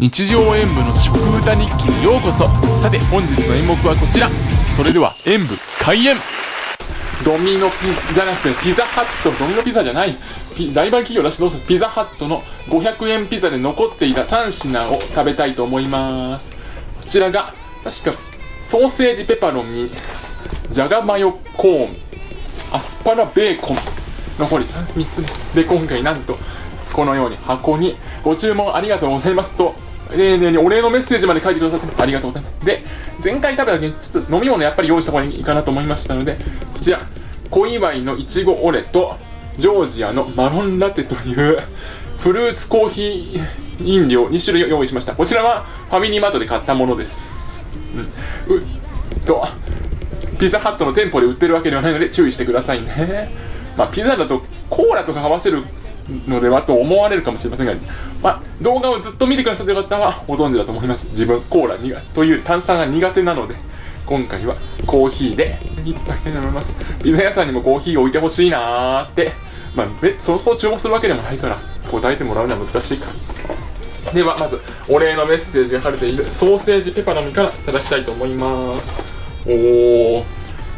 日常演舞の食歌日記にようこそ。さて本日の演目はこちら。それでは演舞開演。ドミノピザじゃなくてピザハット。ドミノピザじゃない。ライバル企業らしいどうぞピザハットの500円ピザで残っていた3品を食べたいと思います。こちらが確かソーセージペパロンにじゃがマヨコーンアスパラベーコン。残り 3, 3つ目で今回なんとこのように箱にご注文ありがとうございますと丁寧にお礼のメッセージまで書いてくださってありがとうございます。で前回食べた時にちょっと飲み物やっぱり用意した方がいいかなと思いましたのでこちら小祝いのいちごオレとジョージアのマロンラテというフルーツコーヒー飲料2種類を用意しました。こちらはファミリーマートで買ったものです。うん。うと。ピザハットの店舗で売ってるわけではないので注意してくださいね。まあピザだとコーラとか合わせるのではと思われるかもしれませんが、まあ、動画をずっと見てくださってる方はご存知だと思います。自分コーラ苦という炭酸が苦手なので今回はコーヒーでいっぱいと思います。ピザ屋さんにもコーヒーを置いてほしいなーって。まあそこを注文するわけでもないから答えてもらうのは難しいから。ではまずお礼のメッセージが貼れているソーセージペパロミからいただきたいと思います。おお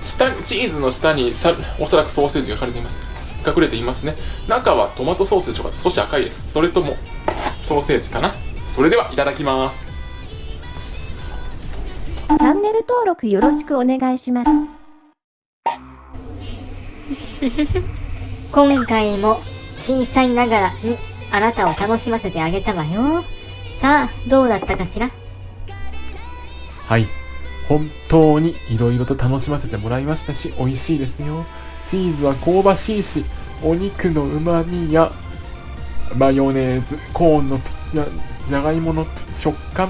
下チーズの下にさおそらくソーセージが貼れています。隠れていますね。中はトマトソースでしょうか少し赤いです。それともソーセージかな。それではいただきます。チャンネル登録よろしくお願いします。今回も小さいながらにあなたを楽しませてあげたわよ。さあどうだったかしら？はい。本当に色々と楽しませてもらいましたし美味しいですよチーズは香ばしいし、お肉の旨味やマヨネーズ、コーンのじゃがいもの食感、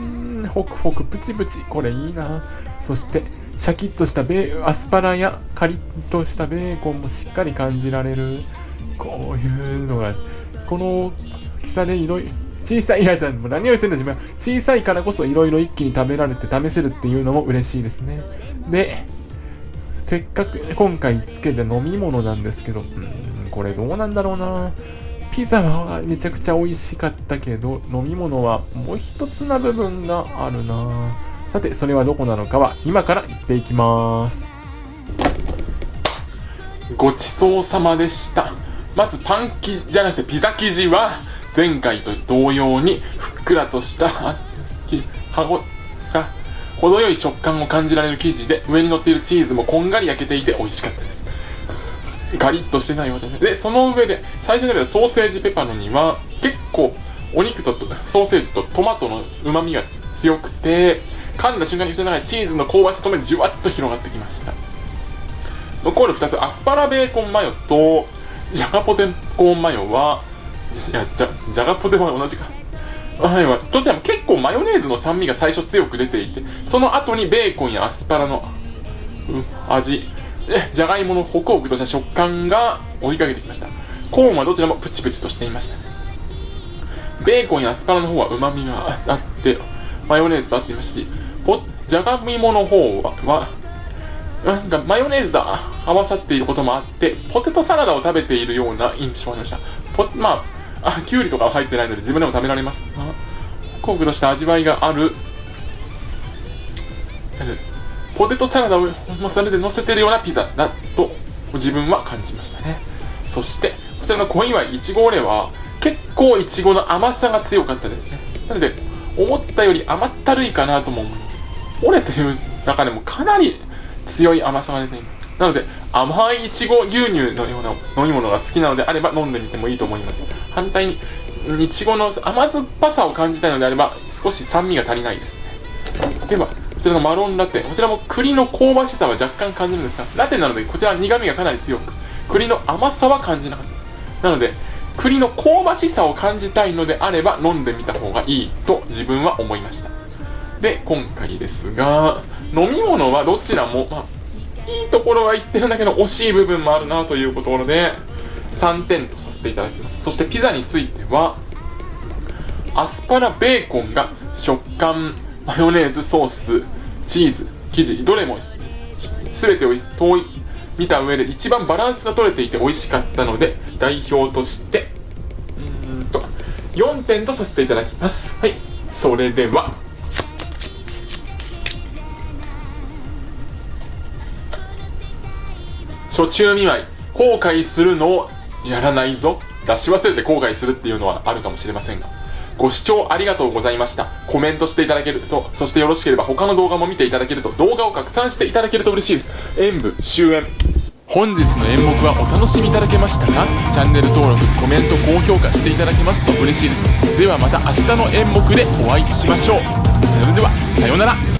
んホクホクプチプチ、これいいな。そして、シャキッとしたベアスパラやカリッとしたベーコンもしっかり感じられる。こういうのが、この大きさでいろい、小さい、やじゃん、もう何を言ってんだ自分。小さいからこそいろいろ一気に食べられて試せるっていうのも嬉しいですね。で、せっかく今回つけた飲み物なんですけど、これどうなんだろうな。ピザはめちゃくちゃ美味しかったけど、飲み物はもう一つな部分があるな。さて、それはどこなのかは今から言っていきます。ごちそうさまでした。まずパン生地じゃなくてピザ生地は前回と同様にふっくらとした歯ご程よい食感を感じられる生地で上に乗っているチーズもこんがり焼けていて美味しかったです。ガリッとしてないようでね。でその上で最初に食べたソーセージペパロには結構お肉とソーセージとトマトのうまみが強くて噛んだ瞬間に口の中にチーズの香ばしさともにじゅわっと広がってきました。残る2つアスパラベーコンマヨとジャガポテコーンマヨはいやじゃじゃがポテも同じか。はいはい。どちらも結構マヨネーズの酸味が最初強く出ていて、その後にベーコンやアスパラの、うん、味、じゃがいものホクホクとした食感が追いかけてきました。コーンはどちらもプチプチとしていました。ベーコンやアスパラの方は旨味があって、マヨネーズと合っていましたし、じゃがいもの方は、なんかマヨネーズと合わさっていることもあって、ポテトサラダを食べているような印象がありました。ポまあ、あ、きゅうりとかは入ってないので自分でも食べられます。コクとした味わいがある。ポテトサラダをそれで乗せてるようなピザだと自分は感じましたね。そして、こちらの小祝いいちごオレは結構いちごの甘さが強かったですね。なので、思ったより甘ったるいかなとも思います。オレという中でもかなり強い甘さが出ています。なので、甘いいちご牛乳のような飲み物が好きなのであれば飲んでみてもいいと思います。反対に、いちごの甘酸っぱさを感じたいのであれば、少し酸味が足りないですね。では、こちらのマロンラテ。こちらも栗の香ばしさは若干感じるんですが、ラテなのでこちらは苦味がかなり強く、栗の甘さは感じなかった。なので、栗の香ばしさを感じたいのであれば飲んでみた方がいいと自分は思いました。で、今回ですが、飲み物はどちらも、まあ、いいところは言ってるんだけど惜しい部分もあるなというところで3点とさせていただきます。そしてピザについてはアスパラベーコンが食感マヨネーズソースチーズ生地どれも全てを遠い見た上で一番バランスが取れていて美味しかったので代表としてうんと4点とさせていただきます。はい。それでは初中見舞い後悔するのをやらないぞ。出し忘れて後悔するっていうのはあるかもしれませんが。ご視聴ありがとうございました。コメントしていただけるとそしてよろしければ他の動画も見ていただけると動画を拡散していただけると嬉しいです。演舞終演。本日の演目はお楽しみいただけましたか？チャンネル登録コメント高評価していただけますと嬉しいです。ではまた明日の演目でお会いしましょう。それではさようなら。